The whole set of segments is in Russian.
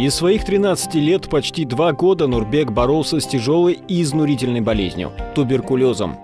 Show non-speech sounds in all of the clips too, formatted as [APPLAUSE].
Из своих 13 лет почти два года Нурбек боролся с тяжелой и изнурительной болезнью – туберкулезом.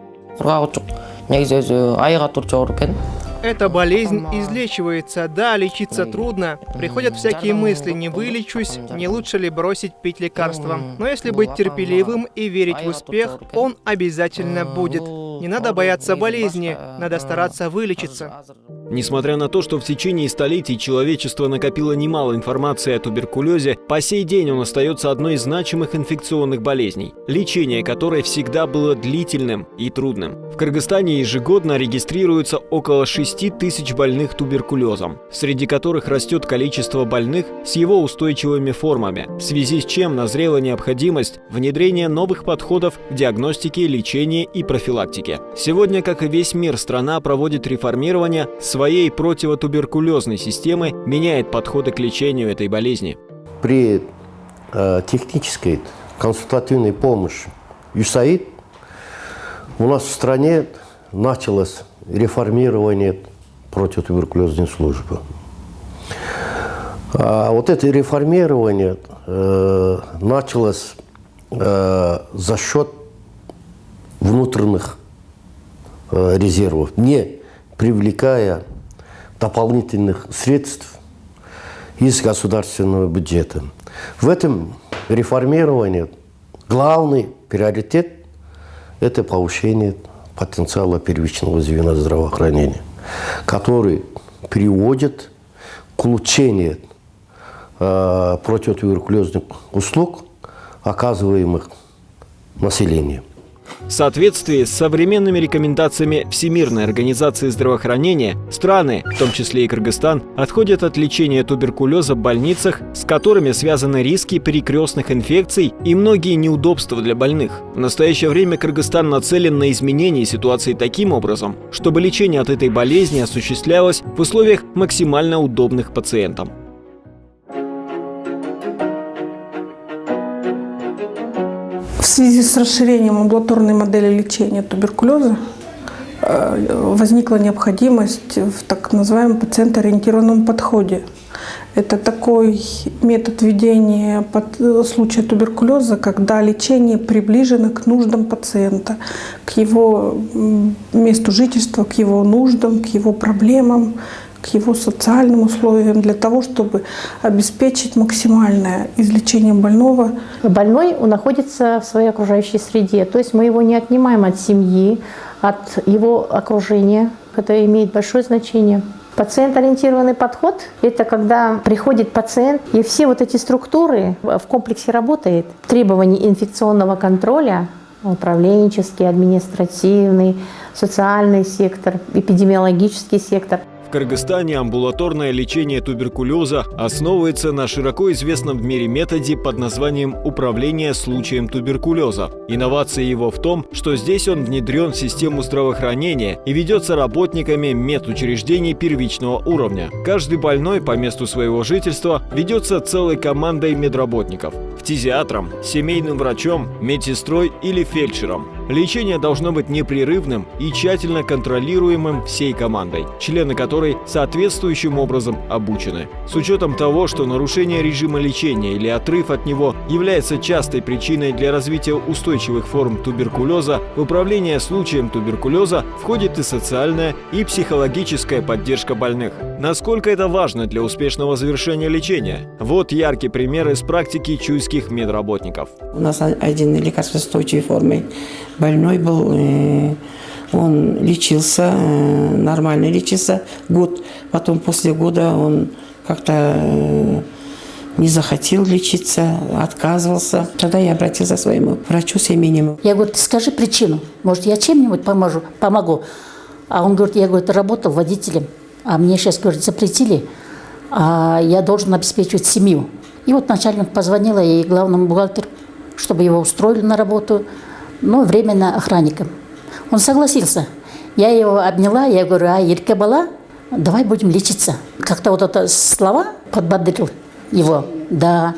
Эта болезнь излечивается, да, лечиться трудно. Приходят всякие мысли, не вылечусь, не лучше ли бросить пить лекарства. Но если быть терпеливым и верить в успех, он обязательно будет. Не надо бояться болезни, надо стараться вылечиться. Несмотря на то, что в течение столетий человечество накопило немало информации о туберкулезе, по сей день он остается одной из значимых инфекционных болезней, лечение которой всегда было длительным и трудным. В Кыргызстане ежегодно регистрируется около 6 тысяч больных туберкулезом, среди которых растет количество больных с его устойчивыми формами, в связи с чем назрела необходимость внедрения новых подходов к диагностике, лечению и профилактике. Сегодня, как и весь мир, страна проводит реформирование своей противотуберкулезной системы меняет подходы к лечению этой болезни. При э, технической консультативной помощи ЮСАИД у нас в стране началось реформирование противотуберкулезной службы. А вот это реформирование э, началось э, за счет внутренних резервов, не привлекая дополнительных средств из государственного бюджета. В этом реформировании главный приоритет – это повышение потенциала первичного звена здравоохранения, который приводит к улучшению э, противотуберкулезных услуг, оказываемых населению. В соответствии с современными рекомендациями Всемирной организации здравоохранения, страны, в том числе и Кыргызстан, отходят от лечения туберкулеза в больницах, с которыми связаны риски перекрестных инфекций и многие неудобства для больных. В настоящее время Кыргызстан нацелен на изменение ситуации таким образом, чтобы лечение от этой болезни осуществлялось в условиях максимально удобных пациентам. В связи с расширением амбулаторной модели лечения туберкулеза э, возникла необходимость в так называемом пациентоориентированном подходе. Это такой метод ведения под случая туберкулеза, когда лечение приближено к нуждам пациента, к его месту жительства, к его нуждам, к его проблемам, его социальным условиям для того, чтобы обеспечить максимальное излечение больного. Больной находится в своей окружающей среде, то есть мы его не отнимаем от семьи, от его окружения. Это имеет большое значение. Пациент-ориентированный подход – это когда приходит пациент, и все вот эти структуры в комплексе работает. Требования инфекционного контроля, управленческий, административный, социальный сектор, эпидемиологический сектор – Кыргызстане амбулаторное лечение туберкулеза основывается на широко известном в мире методе под названием «управление случаем туберкулеза». Инновация его в том, что здесь он внедрен в систему здравоохранения и ведется работниками медучреждений первичного уровня. Каждый больной по месту своего жительства ведется целой командой медработников – фтизиатром, семейным врачом, медсестрой или фельдшером. Лечение должно быть непрерывным и тщательно контролируемым всей командой, члены которой соответствующим образом обучены. С учетом того, что нарушение режима лечения или отрыв от него является частой причиной для развития устойчивых форм туберкулеза, в управление случаем туберкулеза входит и социальная, и психологическая поддержка больных. Насколько это важно для успешного завершения лечения? Вот яркий пример из практики чуйских медработников. У нас один лекарство устойчивой формы больной был, э, он лечился, э, нормально лечился год. Потом после года он как-то э, не захотел лечиться, отказывался. Тогда я обратился к своему врачу семейному. Я говорю, скажи причину, может, я чем-нибудь поможу, помогу. А он говорит, я говорит, работал водителем, а мне сейчас, говорит, запретили, а я должен обеспечивать семью. И вот начальник позвонила ей главному бухгалтеру, чтобы его устроили на работу ну, временно охранником. Он согласился. Я его обняла, я говорю, а Ирке была, давай будем лечиться. Как-то вот это слова подбодрил его, да.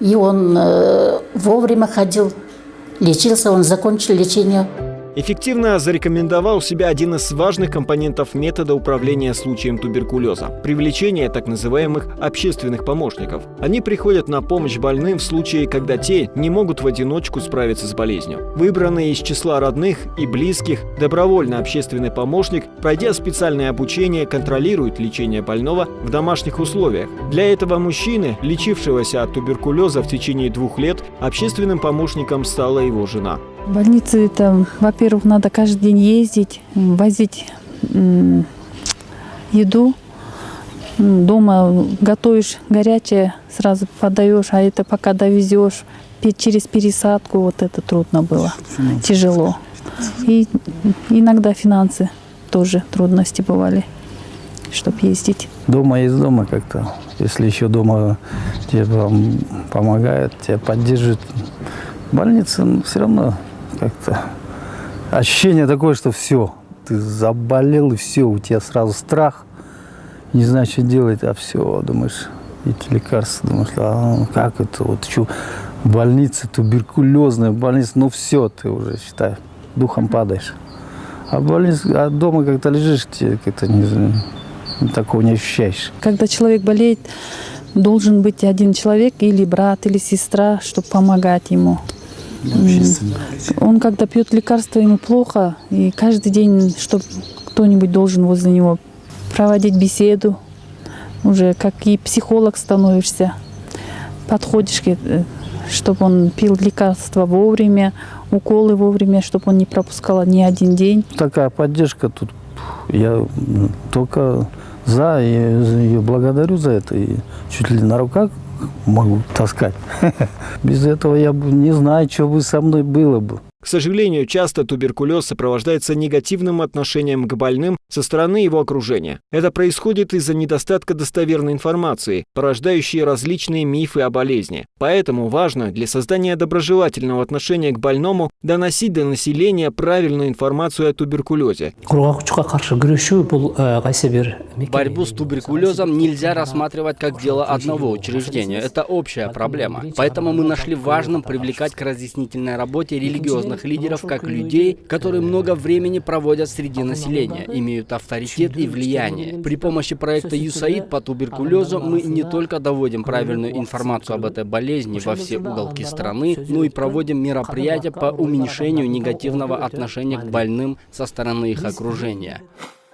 И он э, вовремя ходил, лечился, он закончил лечение. Эффективно зарекомендовал себя один из важных компонентов метода управления случаем туберкулеза – привлечение так называемых общественных помощников. Они приходят на помощь больным в случае, когда те не могут в одиночку справиться с болезнью. Выбранный из числа родных и близких, добровольно общественный помощник, пройдя специальное обучение, контролирует лечение больного в домашних условиях. Для этого мужчины, лечившегося от туберкулеза в течение двух лет, общественным помощником стала его жена. В больнице это, во-первых, надо каждый день ездить, возить еду. Дома готовишь горячее, сразу подаешь, а это пока довезешь через пересадку, вот это трудно было, тяжело. И иногда финансы тоже трудности бывали, чтобы ездить. Дома есть дома как-то. Если еще дома тебе пом- помогают, тебя поддерживают. Больница ну, все равно как-то ощущение такое, что все, ты заболел и все, у тебя сразу страх, не знаешь, что делать, а все, думаешь, эти лекарства, думаешь, а ну, как это, вот что, больница, туберкулезная больница, ну все, ты уже, считай, духом падаешь. А, в больнице, а дома как-то лежишь, тебе как-то не, знаю, такого не ощущаешь. Когда человек болеет, должен быть один человек, или брат, или сестра, чтобы помогать ему. Он когда пьет лекарства, ему плохо, и каждый день, чтобы кто-нибудь должен возле него проводить беседу, уже как и психолог становишься, подходишь, чтобы он пил лекарства вовремя, уколы вовремя, чтобы он не пропускал ни один день. Такая поддержка тут, я только за, и благодарю за это, и чуть ли на руках могу таскать. [LAUGHS] Без этого я бы не знаю, что бы со мной было бы. К сожалению, часто туберкулез сопровождается негативным отношением к больным со стороны его окружения. Это происходит из-за недостатка достоверной информации, порождающей различные мифы о болезни. Поэтому важно для создания доброжелательного отношения к больному доносить до населения правильную информацию о туберкулезе. бір Борьбу с туберкулезом нельзя рассматривать как дело одного учреждения. Это общая проблема. Поэтому мы нашли важным привлекать к разъяснительной работе религиозных лидеров как людей, которые много времени проводят среди населения, имеют авторитет и влияние. При помощи проекта ЮСАИД по туберкулезу мы не только доводим правильную информацию об этой болезни во все уголки страны, но и проводим мероприятия по уменьшению негативного отношения к больным со стороны их окружения.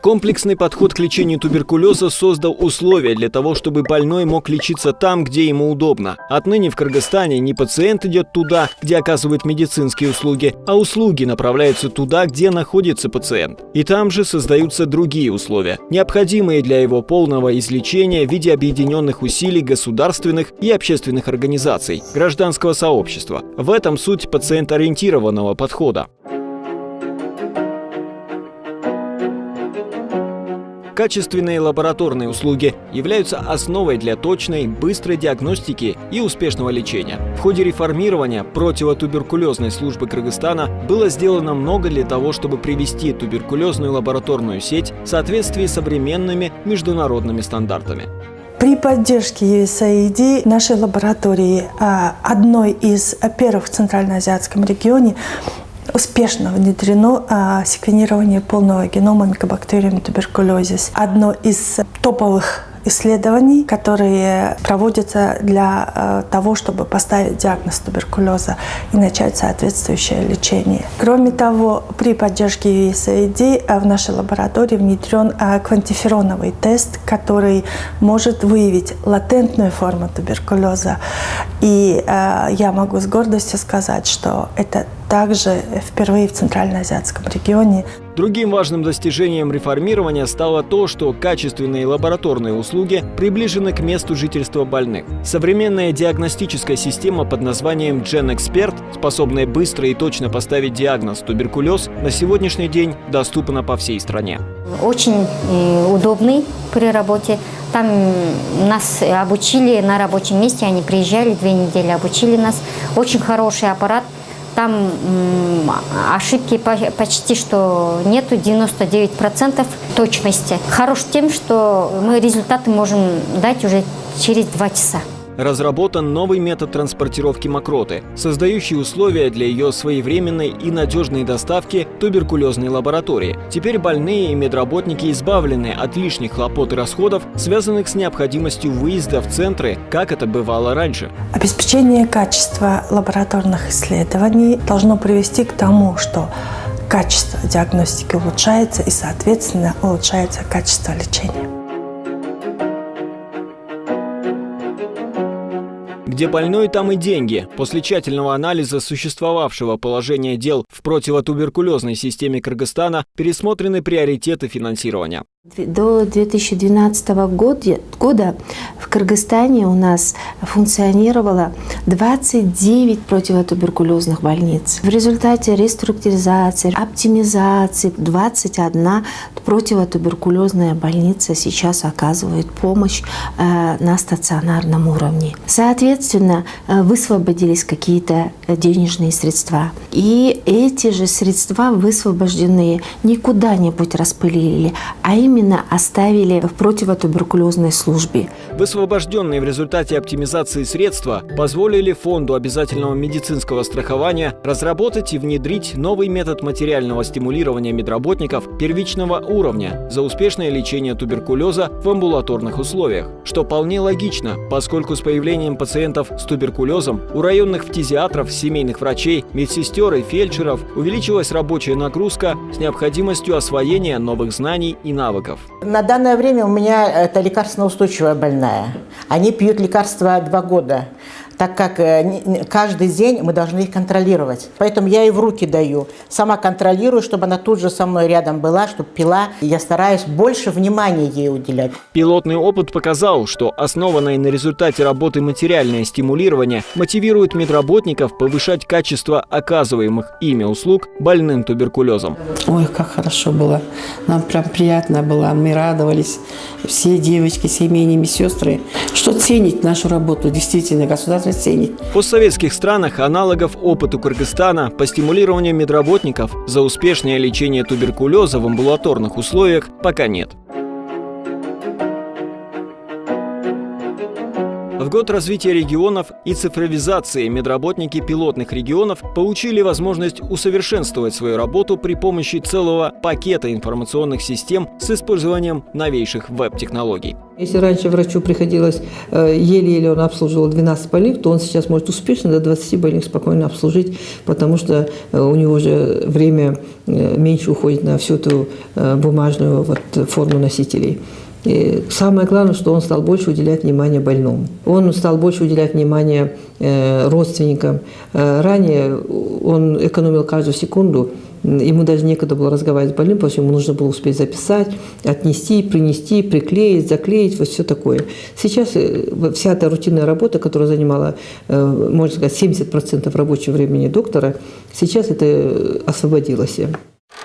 Комплексный подход к лечению туберкулеза создал условия для того, чтобы больной мог лечиться там, где ему удобно. Отныне в Кыргызстане не пациент идет туда, где оказывают медицинские услуги, а услуги направляются туда, где находится пациент. И там же создаются другие условия, необходимые для его полного излечения в виде объединенных усилий государственных и общественных организаций, гражданского сообщества. В этом суть пациент-ориентированного подхода. Качественные лабораторные услуги являются основой для точной, быстрой диагностики и успешного лечения. В ходе реформирования противотуберкулезной службы Кыргызстана было сделано много для того, чтобы привести туберкулезную лабораторную сеть в соответствии с современными международными стандартами. При поддержке USAID нашей лаборатории, а, одной из первых в Центральноазиатском регионе, успешно внедрено а, секвенирование полного генома микобактериум туберкулезис. Одно из топовых исследований, которые проводятся для э, того, чтобы поставить диагноз туберкулеза и начать соответствующее лечение. Кроме того, при поддержке USAID э, в нашей лаборатории внедрен э, квантифероновый тест, который может выявить латентную форму туберкулеза. И я могу с гордостью сказать, что это также впервые в Центральноазиатском регионе. Другим важным достижением реформирования стало то, что качественные лабораторные услуги приближены к месту жительства больных. Современная диагностическая система под названием GenExpert, способная быстро и точно поставить диагноз туберкулез, на сегодняшний день доступна по всей стране. Очень удобный при работе. Там нас обучили на рабочем месте, они приезжали, две недели обучили нас. Очень хороший аппарат. Там ошибки почти что нету, 99% точности. Хорош тем, что мы результаты можем дать уже через два часа. Разработан новый метод транспортировки мокроты, создающий условия для ее своевременной и надежной доставки туберкулезной лаборатории. Теперь больные и медработники избавлены от лишних хлопот и расходов, связанных с необходимостью выезда в центры, как это бывало раньше. Обеспечение качества лабораторных исследований должно привести к тому, что качество диагностики улучшается и, соответственно, улучшается качество лечения. Где больной, там и деньги. После тщательного анализа существовавшего положения дел в противотуберкулезной системе Кыргызстана пересмотрены приоритеты финансирования. До 2012 года в Кыргызстане у нас функционировало 29 противотуберкулезных больниц. В результате реструктуризации, оптимизации 21 противотуберкулезная больница сейчас оказывает помощь э, на стационарном уровне. Соответственно, э, высвободились какие-то денежные средства. И эти же средства высвобожденные не куда-нибудь распылили, а именно именно оставили в противотуберкулезной службе. Высвобожденные в результате оптимизации средства позволили Фонду обязательного медицинского страхования разработать и внедрить новый метод материального стимулирования медработников первичного уровня за успешное лечение туберкулеза в амбулаторных условиях, что вполне логично, поскольку с появлением пациентов с туберкулезом у районных фтизиатров, семейных врачей, медсестер и фельдшеров увеличилась рабочая нагрузка с необходимостью освоения новых знаний и навыков наркотиков. На данное время у меня это лекарственно-устойчивая больная. Они пьют лекарства два года так как э, каждый день мы должны их контролировать. Поэтому я ей в руки даю. Сама контролирую, чтобы она тут же со мной рядом была, чтобы пила. Я стараюсь больше внимания ей уделять. Пилотный опыт показал, что основанное на результате работы материальное стимулирование мотивирует медработников повышать качество оказываемых ими услуг больным туберкулезом. Ой, как хорошо было. Нам прям приятно было. Мы радовались. Все девочки, семейные сестры. Что ценить нашу работу, действительно, государство можно ценить. В постсоветских странах аналогов опыту Кыргызстана по стимулированию медработников за успешное лечение туберкулеза в амбулаторных условиях пока нет. В год развития регионов и цифровизации медработники пилотных регионов получили возможность усовершенствовать свою работу при помощи целого пакета информационных систем с использованием новейших веб-технологий. Если раньше врачу приходилось э, еле-еле он обслуживал 12 больных, то он сейчас может успешно до 20 больных спокойно обслужить, потому что э, у него же время э, меньше уходит на всю эту бумажную вот форму носителей. И самое главное, что он стал больше уделять внимание больному. Он стал больше уделять внимание э, родственникам. Э, ранее он экономил каждую секунду, ему даже некогда было разговаривать с больным, потому что ему нужно было успеть записать, отнести, принести, приклеить, заклеить, вот все такое. Сейчас э, вся эта рутинная работа, которая занимала, можно сказать, 70% рабочего времени доктора, сейчас это освободилось.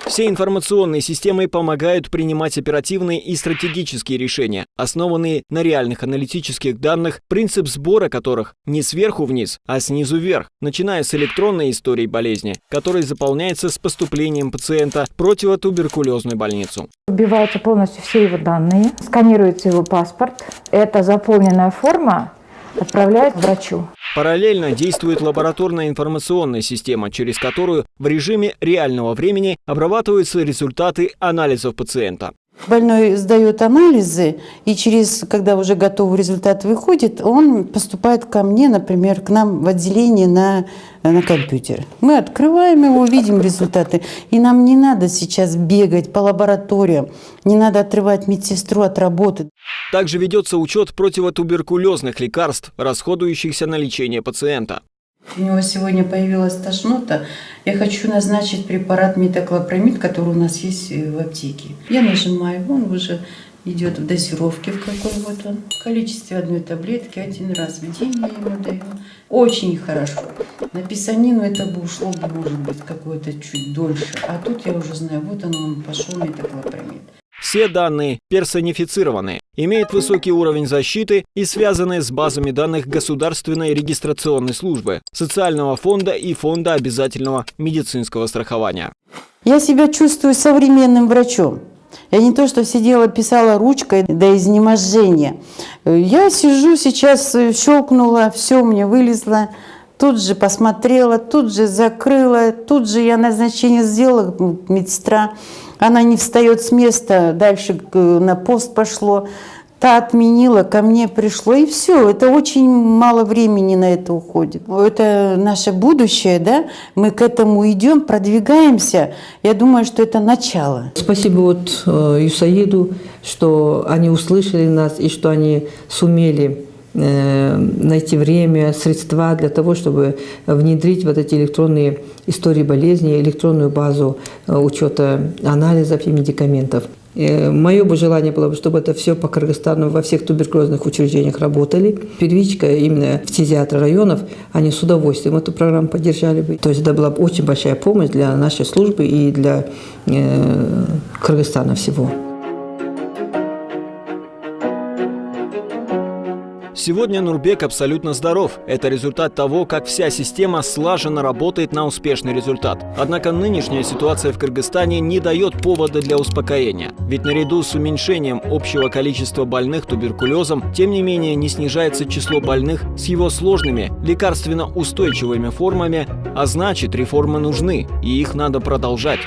Все информационные системы помогают принимать оперативные и стратегические решения, основанные на реальных аналитических данных, принцип сбора которых не сверху вниз, а снизу вверх, начиная с электронной истории болезни, которая заполняется с поступлением пациента в противотуберкулезную больницу. Убиваются полностью все его данные, сканируется его паспорт. Это заполненная форма отправляют врачу. Параллельно действует лабораторная информационная система, через которую в режиме реального времени обрабатываются результаты анализов пациента. Больной сдает анализы, и через, когда уже готовый результат выходит, он поступает ко мне, например, к нам в отделение на, на компьютер. Мы открываем его, видим результаты. И нам не надо сейчас бегать по лабораториям, не надо отрывать медсестру от работы. Также ведется учет противотуберкулезных лекарств, расходующихся на лечение пациента. У него сегодня появилась тошнота. Я хочу назначить препарат метоклопромид, который у нас есть э, в аптеке. Я нажимаю, он уже идет в дозировке, в какой вот он. В количестве одной таблетки один раз в день я ему даю. Очень хорошо. На писанину это бы ушло может быть, какое-то чуть дольше. А тут я уже знаю, вот он, он пошел метоклопромид. Все данные персонифицированы, имеют высокий уровень защиты и связаны с базами данных Государственной регистрационной службы, Социального фонда и Фонда обязательного медицинского страхования. Я себя чувствую современным врачом. Я не то, что сидела, писала ручкой до изнеможения. Я сижу сейчас, щелкнула, все меня вылезло. Тут же посмотрела, тут же закрыла, тут же я назначение сделала, медсестра. Она не встает с места, дальше на пост пошло та отменила, ко мне пришло, и все. Это очень мало времени на это уходит. Это наше будущее, да? Мы к этому идем, продвигаемся. Я думаю, что это начало. Спасибо вот э, Юсаиду, что они услышали нас и что они сумели найти время, средства для того, чтобы внедрить вот эти электронные истории болезни, электронную базу э, учета анализов и медикаментов. Мое бы желание было, чтобы это все по Кыргызстану во всех туберкулезных учреждениях работали. Первичка именно в фтизиатры районов, они с удовольствием эту программу поддержали бы. То есть это была бы очень большая помощь для нашей службы и для э, Кыргызстана всего. Сегодня Нурбек абсолютно здоров. Это результат того, как вся система слаженно работает на успешный результат. Однако нынешняя ситуация в Кыргызстане не дает повода для успокоения. Ведь наряду с уменьшением общего количества больных туберкулезом, тем не менее не снижается число больных с его сложными, лекарственно устойчивыми формами, а значит реформы нужны, и их надо продолжать.